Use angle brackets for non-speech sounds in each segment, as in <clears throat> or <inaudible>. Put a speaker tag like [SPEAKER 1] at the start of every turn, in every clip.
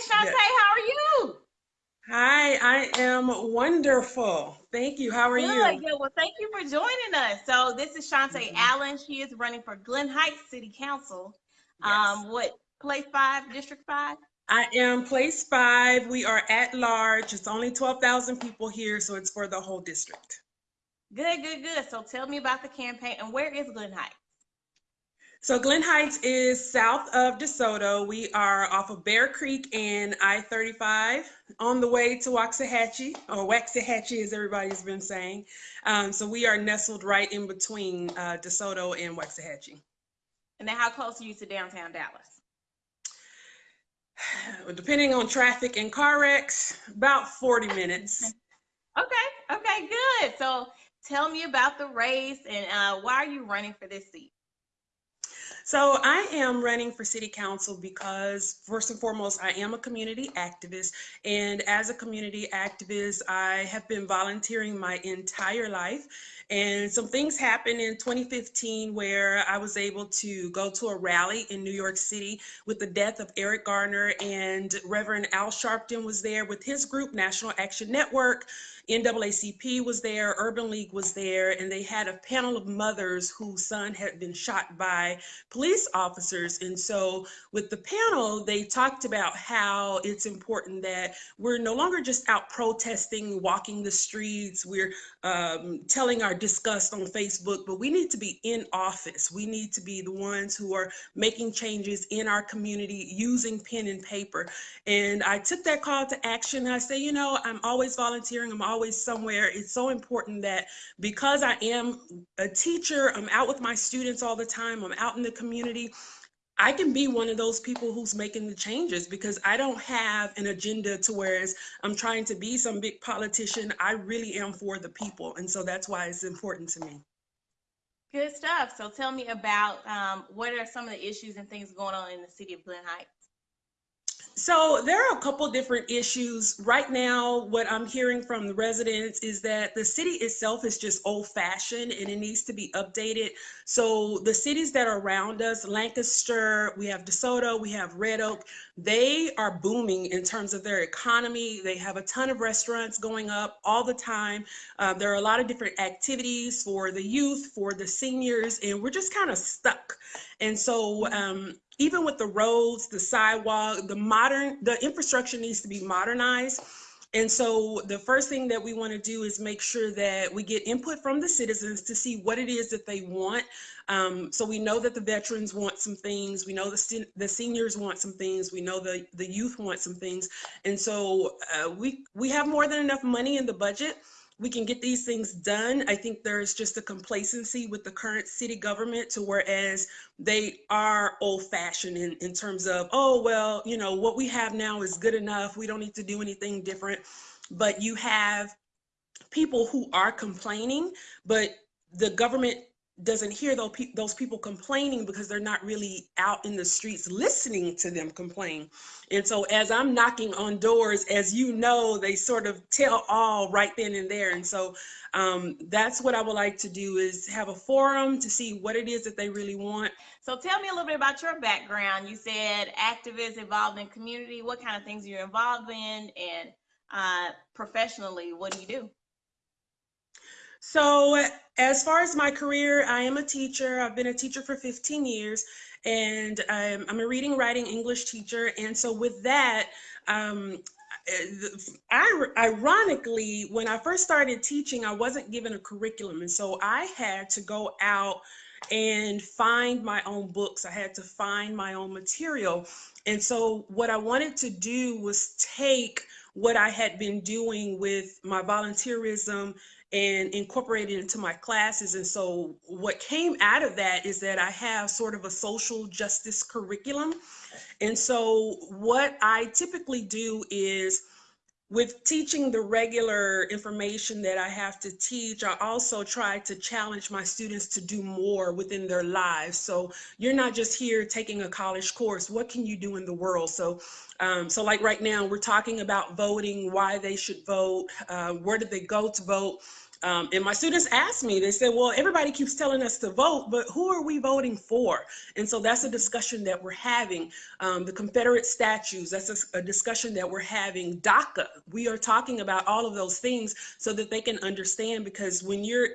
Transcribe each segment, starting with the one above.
[SPEAKER 1] Shantae, how are you?
[SPEAKER 2] Hi, I am wonderful. Thank you. How are
[SPEAKER 1] good,
[SPEAKER 2] you?
[SPEAKER 1] Good. Well, thank you for joining us. So this is Shantae mm-hmm. Allen. She is running for Glen Heights City Council. Yes. Um, what place five, district five?
[SPEAKER 2] I am place five. We are at large. It's only 12,000 people here, so it's for the whole district.
[SPEAKER 1] Good, good, good. So tell me about the campaign and where is Glen Heights?
[SPEAKER 2] So Glen Heights is south of DeSoto. We are off of Bear Creek and I-35 on the way to Waxahachie, or Waxahachie as everybody's been saying. Um, so we are nestled right in between uh, DeSoto and Waxahachie.
[SPEAKER 1] And then how close are you to downtown Dallas? <sighs>
[SPEAKER 2] Depending on traffic and car wrecks, about 40 minutes. <laughs>
[SPEAKER 1] Okay, okay, good. So tell me about the race and uh, why are you running for this seat?
[SPEAKER 2] So I am running for city council because first and foremost, I am a community activist. And as a community activist, I have been volunteering my entire life. And some things happened in 2015 where I was able to go to a rally in New York City with the death of Eric Garner and Reverend Al Sharpton was there with his group, National Action Network. NAACP was there, Urban League was there, and they had a panel of mothers whose son had been shot by police officers. And so with the panel, they talked about how it's important that we're no longer just out protesting, walking the streets, we're um, telling our disgust on Facebook, but we need to be in office. We need to be the ones who are making changes in our community using pen and paper. And I took that call to action. I say, you know, I'm always volunteering. I'm always somewhere. It's so important that because I am a teacher, I'm out with my students all the time, I'm out in the community, I can be one of those people who's making the changes because I don't have an agenda to whereas I'm trying to be some big politician. I really am for the people. And so that's why it's important to me.
[SPEAKER 1] Good stuff. So tell me about um, what are some of the issues and things going on in the city of Glen Heights?
[SPEAKER 2] So there are a couple different issues. Right now, what I'm hearing from the residents is that the city itself is just old fashioned and it needs to be updated. So the cities that are around us, Lancaster, we have DeSoto, we have Red Oak, they are booming in terms of their economy. They have a ton of restaurants going up all the time. Uh, there are a lot of different activities for the youth, for the seniors, and we're just kind of stuck. And so um, even with the roads, the sidewalk, the modern, the infrastructure needs to be modernized. And so the first thing that we want to do is make sure that we get input from the citizens to see what it is that they want. Um, so we know that the veterans want some things. We know the, the seniors want some things. We know the, the youth want some things. And so uh, we, we have more than enough money in the budget we can get these things done. I think there's just a complacency with the current city government to whereas they are old fashioned in, in terms of, oh, well, you know, what we have now is good enough. We don't need to do anything different. But you have people who are complaining, but the government doesn't hear those, pe those people complaining because they're not really out in the streets listening to them complain. And so as I'm knocking on doors, as you know, they sort of tell all right then and there. And so um, that's what I would like to do is have a forum to see what it is that they really want.
[SPEAKER 1] So tell me a little bit about your background. You said activist involved in community. What kind of things are you're involved in and uh, professionally, what do you do?
[SPEAKER 2] So as far as my career, I am a teacher. I've been a teacher for 15 years and I'm, a reading, writing English teacher. And so with that, um, I, ironically, when I first started teaching, I wasn't given a curriculum. And so I had to go out and find my own books. I had to find my own material. And so what I wanted to do was take what I had been doing with my volunteerism and incorporated into my classes. And so what came out of that is that I have sort of a social justice curriculum. And so what I typically do is with teaching the regular information that I have to teach, I also try to challenge my students to do more within their lives. So you're not just here taking a college course, what can you do in the world? So, um, so like right now, we're talking about voting, why they should vote, uh, where did they go to vote, Um, and my students asked me, they said, well, everybody keeps telling us to vote, but who are we voting for? And so that's a discussion that we're having. Um, the Confederate statues, that's a, a discussion that we're having. DACA, we are talking about all of those things so that they can understand because when you're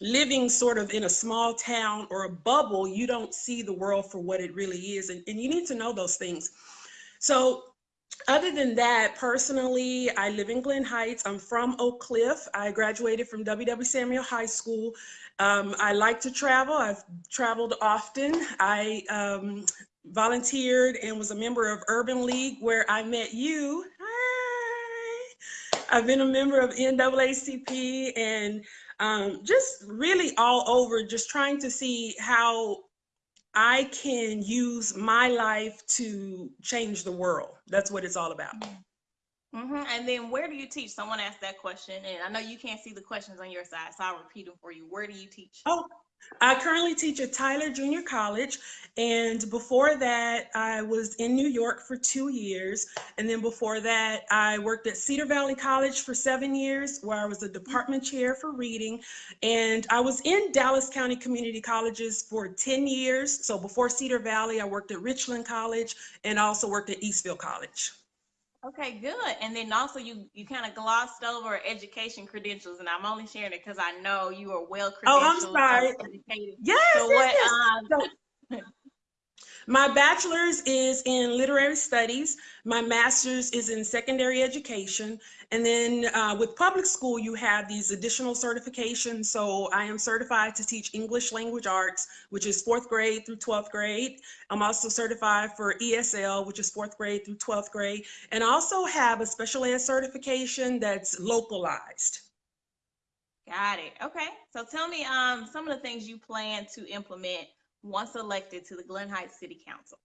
[SPEAKER 2] living sort of in a small town or a bubble, you don't see the world for what it really is. And, and you need to know those things. So other than that, personally, I live in Glen Heights. I'm from Oak Cliff. I graduated from W.W. Samuell High School. Um, I like to travel. I've traveled often. I um, volunteered and was a member of Urban League where I met you. Hi. I've been a member of NAACP and um, just really all over, just trying to see how I can use my life to change the world. That's what it's all about.
[SPEAKER 1] hmm And then where do you teach? Someone asked that question, and I know you can't see the questions on your side, so I'll repeat them for you. Where do you teach?
[SPEAKER 2] Oh, I currently teach at Tyler Junior College. And before that, I was in New York for two years. And then before that, I worked at Cedar Valley College for seven years, where I was a department mm-hmm. chair for reading. And I was in Dallas County Community Colleges for 10 years. So before Cedar Valley, I worked at Richland College and also worked at Eastfield College.
[SPEAKER 1] Okay, good. And then also you you kind of glossed over education credentials, and I'm only sharing it because I know you are well credentialed.
[SPEAKER 2] Oh, I'm sorry. Yes,
[SPEAKER 1] So
[SPEAKER 2] yes,
[SPEAKER 1] what?
[SPEAKER 2] yes.
[SPEAKER 1] Um,
[SPEAKER 2] So, <laughs> my bachelor's is in literary studies. My master's is in secondary education. And then uh, with public school, you have these additional certifications. So I am certified to teach English language arts, which is fourth grade through 12th grade. I'm also certified for ESL, which is fourth grade through 12th grade. And also have a special ed certification that's localized.
[SPEAKER 1] got it. Okay. So tell me um some of the things you plan to implement once elected to the Glen Heights City Council.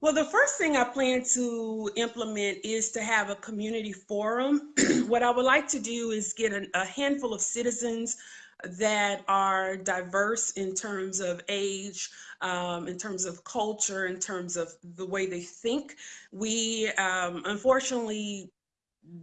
[SPEAKER 2] Well, the first thing I plan to implement is to have a community forum. <clears throat> what I would like to do is get an, a handful of citizens that are diverse in terms of age, um, in terms of culture, in terms of the way they think. We um, unfortunately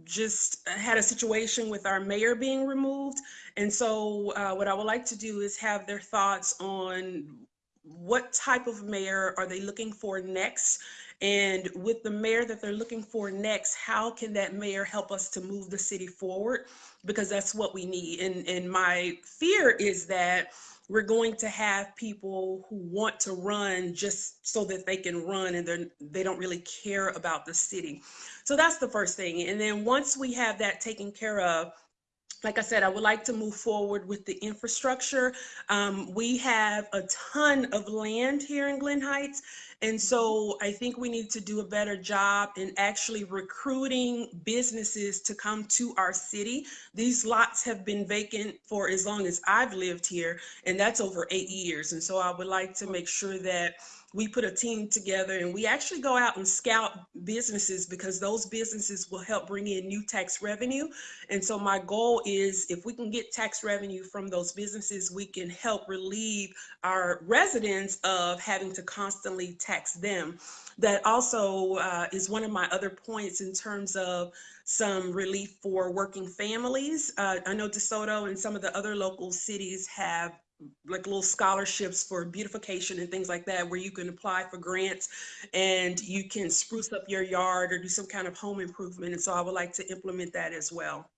[SPEAKER 2] just had a situation with our mayor being removed. And so uh, what I would like to do is have their thoughts on what type of mayor are they looking for next? And with the mayor that they're looking for next, how can that mayor help us to move the city forward? Because that's what we need. And, and my fear is that we're going to have people who want to run just so that they can run and they're, they don't really care about the city. So that's the first thing. And then once we have that taken care of, like I said, I would like to move forward with the infrastructure. Um, we have a ton of land here in Glen Heights. And so I think we need to do a better job in actually recruiting businesses to come to our city. These lots have been vacant for as long as I've lived here, and that's over eight years. And so I would like to make sure that we put a team together and we actually go out and scout businesses because those businesses will help bring in new tax revenue. And so my goal is if we can get tax revenue from those businesses, we can help relieve our residents of having to constantly tax them. That also uh, is one of my other points in terms of some relief for working families. Uh, I know DeSoto and some of the other local cities have like little scholarships for beautification and things like that where you can apply for grants and you can spruce up your yard or do some kind of home improvement and so i would like to implement that as well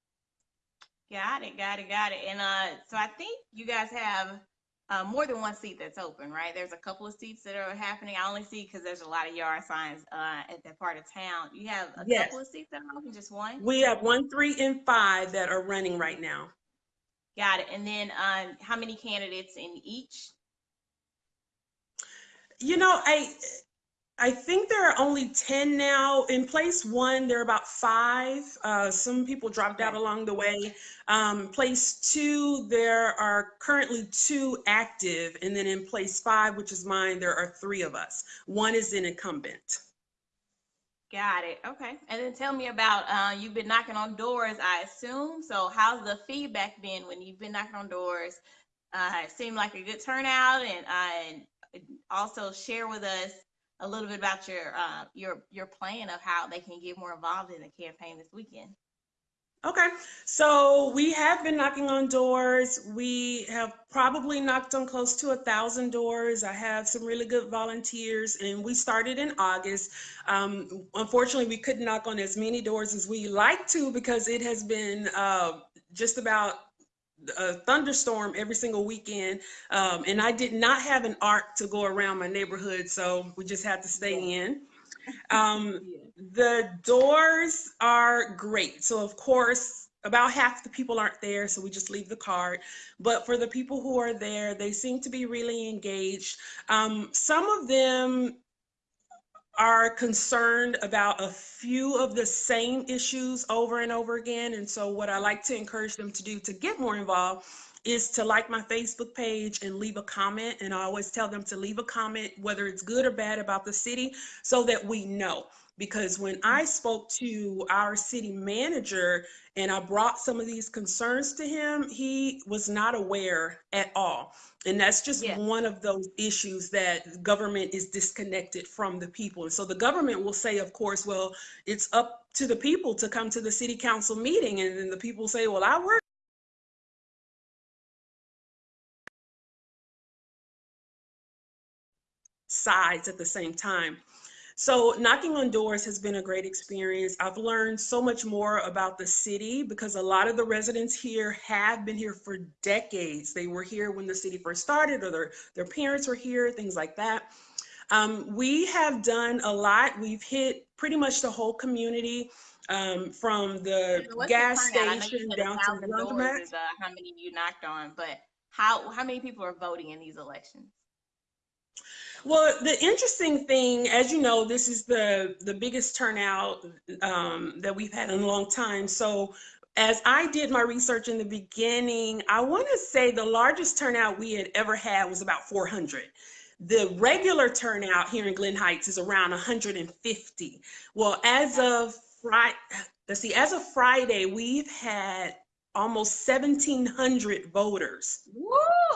[SPEAKER 1] Got it, got it, got it. And uh, so I think you guys have uh, more than one seat that's open, right? There's a couple of seats that are happening. I only see because there's a lot of yard signs uh, at that part of town. You have a
[SPEAKER 2] Yes.
[SPEAKER 1] couple of seats that are open, just one?
[SPEAKER 2] we have one three and five that are running right now
[SPEAKER 1] Got it. And then um, how many candidates in each?
[SPEAKER 2] you know i i think there are only 10 now. In place one there are about five. Uh, some people dropped out along the way. Um, place two there are currently two active. And then in place five which is mine there are three of us. One is an incumbent
[SPEAKER 1] Got it. Okay. And then tell me about uh, you've been knocking on doors, I assume. So how's the feedback been when you've been knocking on doors? Uh, it seemed like a good turnout, and uh, and also share with us a little bit about your uh, your your plan of how they can get more involved in the campaign this weekend.
[SPEAKER 2] Okay, so we have been knocking on doors. We have probably knocked on close to a thousand doors. I have some really good volunteers, and we started in August. Um, unfortunately, we couldn't knock on as many doors as we like to because it has been uh, just about a thunderstorm every single weekend. Um, and I did not have an arc to go around my neighborhood, so we just had to stay in. Um, <laughs> the doors are great. So of course, about half the people aren't there, so we just leave the card. But for the people who are there, they seem to be really engaged. Um, some of them are concerned about a few of the same issues over and over again. And so what I like to encourage them to do to get more involved is to like my Facebook page and leave a comment. And I always tell them to leave a comment, whether it's good or bad about the city, so that we know. Because when I spoke to our city manager and I brought some of these concerns to him, he was not aware at all. And that's just
[SPEAKER 1] Yeah.
[SPEAKER 2] one of those issues that government is disconnected from the people. And so the government will say, of course, well, it's up to the people to come to the city council meeting. And then the people say, well, I work sides at the same time. So knocking on doors has been a great experience. I've learned so much more about the city because a lot of the residents here have been here for decades. They were here when the city first started or their, their parents were here, things like that. Um, we have done a lot. We've hit pretty much the whole community um, from the
[SPEAKER 1] What's
[SPEAKER 2] gas
[SPEAKER 1] turnout? I know you
[SPEAKER 2] station down to
[SPEAKER 1] doors is, uh, how many you knocked on, but how, how many people are voting in these elections?
[SPEAKER 2] Well, the interesting thing, as you know, this is the the biggest turnout um, that we've had in a long time. So, as I did my research in the beginning, I want to say the largest turnout we had ever had was about 400. The regular turnout here in Glen Heights is around 150. Well, as of Friday, let's see, as of Friday, we've had almost 1,700 voters
[SPEAKER 1] Woo,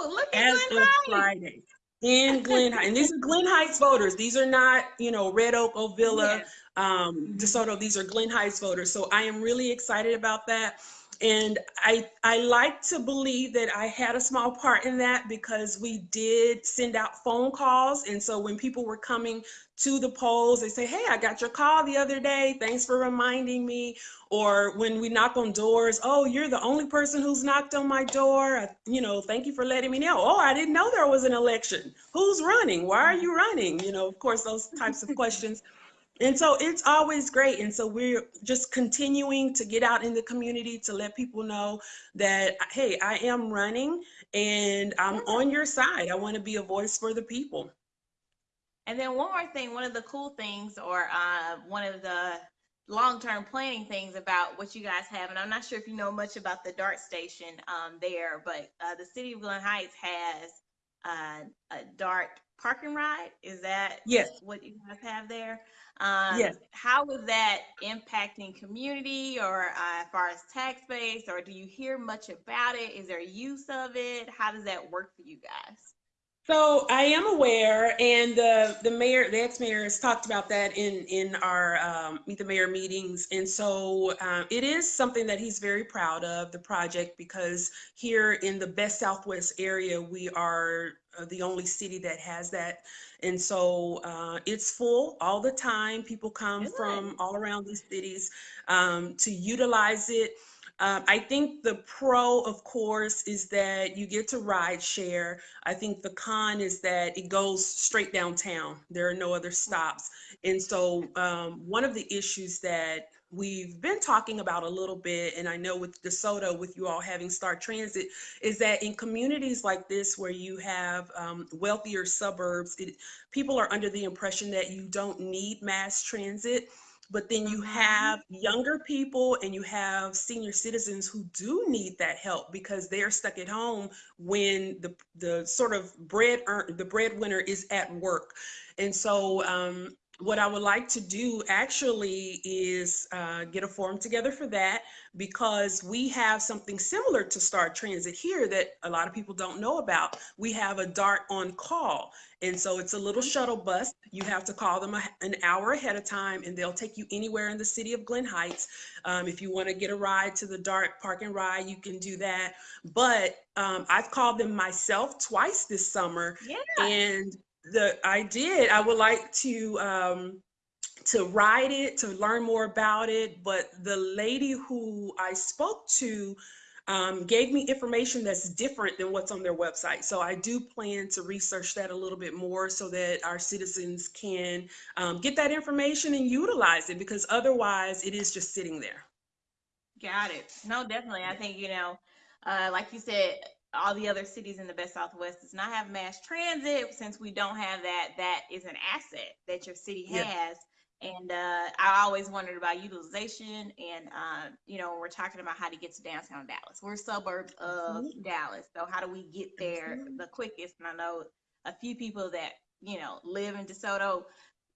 [SPEAKER 1] look
[SPEAKER 2] as
[SPEAKER 1] at Glen
[SPEAKER 2] of
[SPEAKER 1] Heights.
[SPEAKER 2] Friday in Glen Heights. And these are Glen Heights voters. These are not, you know, Red Oak, Ovilla,
[SPEAKER 1] Yes.
[SPEAKER 2] um,
[SPEAKER 1] Mhm.
[SPEAKER 2] DeSoto. These are Glen Heights voters. So I am really excited about that. And I, I like to believe that I had a small part in that because we did send out phone calls. And so when people were coming to the polls, they say, Hey, I got your call the other day. Thanks for reminding me. Or when we knock on doors, Oh, you're the only person who's knocked on my door. You know, thank you for letting me know. Oh, I didn't know there was an election. Who's running? Why are you running? You know, of course, those types of questions. And so it's always great. And so we're just continuing to get out in the community to let people know that, hey, I am running and I'm on your side. I want to be a voice for the people.
[SPEAKER 1] And then one more thing, one of the cool things or uh, one of the long-term planning things about what you guys have, and I'm not sure if you know much about the DART station um, there, but uh, the city of Glen Heights has uh, a DART parking ride. Is that
[SPEAKER 2] Yes.
[SPEAKER 1] what you guys have there? Um,
[SPEAKER 2] Yes.
[SPEAKER 1] How is that impacting community or uh, as far as tax base, or do you hear much about it? Is there use of it? How does that work for you guys?
[SPEAKER 2] So I am aware, and the the mayor, the ex-mayor, has talked about that in in our um, meet the mayor meetings, and so uh, it is something that he's very proud of the project because here in the best Southwest area, we are uh, the only city that has that, and so uh, it's full all the time. People come
[SPEAKER 1] Good.
[SPEAKER 2] from all around these cities um, to utilize it. Um, I think the pro, of course, is that you get to ride share. I think the con is that it goes straight downtown. There are no other stops. And so um, one of the issues that we've been talking about a little bit, and I know with DeSoto, with you all having Star Transit, is that in communities like this where you have um, wealthier suburbs, it, people are under the impression that you don't need mass transit. But then you have younger people and you have senior citizens who do need that help because they're stuck at home when the the sort of bread earn, the breadwinner is at work. And so um, what I would like to do actually is uh, get a forum together for that because we have something similar to Star Transit here that a lot of people don't know about. We have a DART on call. And so it's a little shuttle bus. You have to call them a, an hour ahead of time and they'll take you anywhere in the city of Glen Heights. Um, if you want to get a ride to the DART park and ride, you can do that. But um, I've called them myself twice this summer
[SPEAKER 1] Yeah.
[SPEAKER 2] and the I did. I would like to um, to ride it to learn more about it. But the lady who I spoke to um, gave me information that's different than what's on their website. So I do plan to research that a little bit more so that our citizens can um, get that information and utilize it because otherwise it is just sitting there.
[SPEAKER 1] Got it. No, definitely. I think, you know, uh, like you said, all the other cities in the best Southwest does not have mass transit. Since we don't have that, that is an asset that your city
[SPEAKER 2] Yeah.
[SPEAKER 1] has. And uh, I always wondered about utilization. And, uh, you know, we're talking about how to get to downtown Dallas. We're suburbs of Dallas. So, how do we get there
[SPEAKER 2] Absolutely.
[SPEAKER 1] the quickest? And I know a few people that, you know, live in DeSoto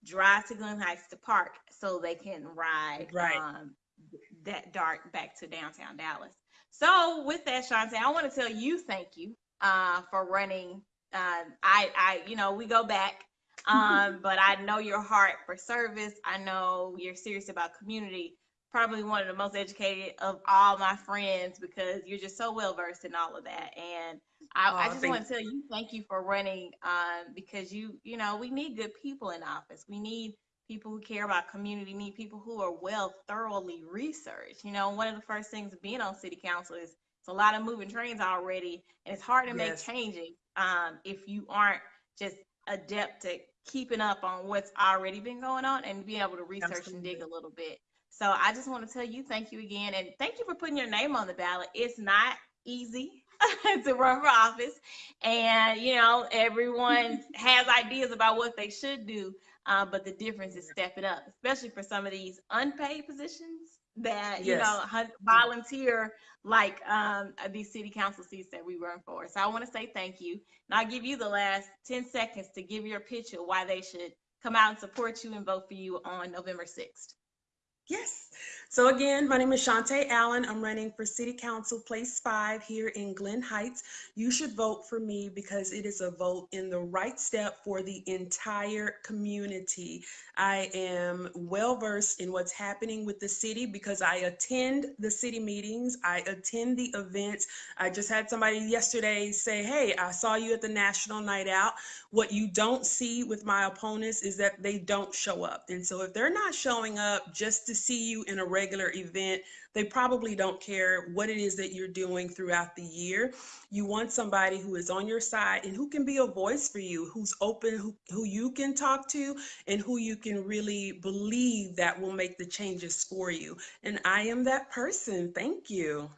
[SPEAKER 1] drive to Glen Heights to park so they can ride
[SPEAKER 2] Right.
[SPEAKER 1] um, that dart back to downtown Dallas. So with that, Shantae, I want to tell you thank you uh, for running. Uh, I, I, you know, we go back, <laughs> um, but I know your heart for service. I know you're serious about community. Probably one of the most educated of all my friends because you're just so well versed in all of that. And I, I just want to tell you thank you for running um, because you, you know, we need good people in office. We need people who care about community, need people who are well thoroughly researched. You know, one of the first things being on city council is it's a lot of moving trains already, and it's hard to
[SPEAKER 2] Yes.
[SPEAKER 1] make changes um, if you aren't just adept at keeping up on what's already been going on and being able to research and dig a little bit. So I just want to tell you thank you again, and thank you for putting your name on the ballot. It's not easy <laughs> to run for office, and you know everyone <laughs> has ideas about what they should do. Uh, but the difference is stepping up, especially for some of these unpaid positions that you
[SPEAKER 2] Yes.
[SPEAKER 1] know volunteer like um, these city council seats that we run for. So I want to say thank you, and I'll give you the last ten seconds to give your pitch of why they should come out and support you and vote for you on November sixth.
[SPEAKER 2] Yes. So again, my name is Shantae Allen. I'm running for City Council Place 5 here in Glen Heights. You should vote for me because it is a vote in the right step for the entire community. I am well versed in what's happening with the city because I attend the city meetings, I attend the events. I just had somebody yesterday say, Hey, I saw you at the National Night Out. What you don't see with my opponents is that they don't show up. And so if they're not showing up just to see you in a regular event, they probably don't care what it is that you're doing throughout the year. You want somebody who is on your side and who can be a voice for you, who's open, who, who you can talk to, and who you can really believe that will make the changes for you. And I am that person. Thank you.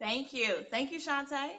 [SPEAKER 1] Thank you, thank you, Shantae.